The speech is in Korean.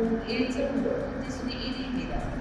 공 1점으로 현재 순위 1위입니다.